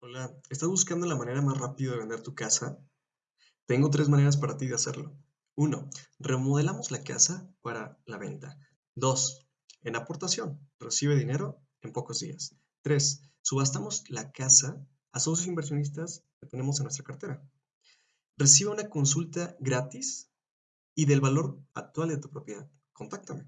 Hola, ¿estás buscando la manera más rápida de vender tu casa? Tengo tres maneras para ti de hacerlo. Uno, Remodelamos la casa para la venta. 2. En aportación. Recibe dinero en pocos días. 3. Subastamos la casa a socios inversionistas que tenemos en nuestra cartera. Recibe una consulta gratis y del valor actual de tu propiedad. Contáctame.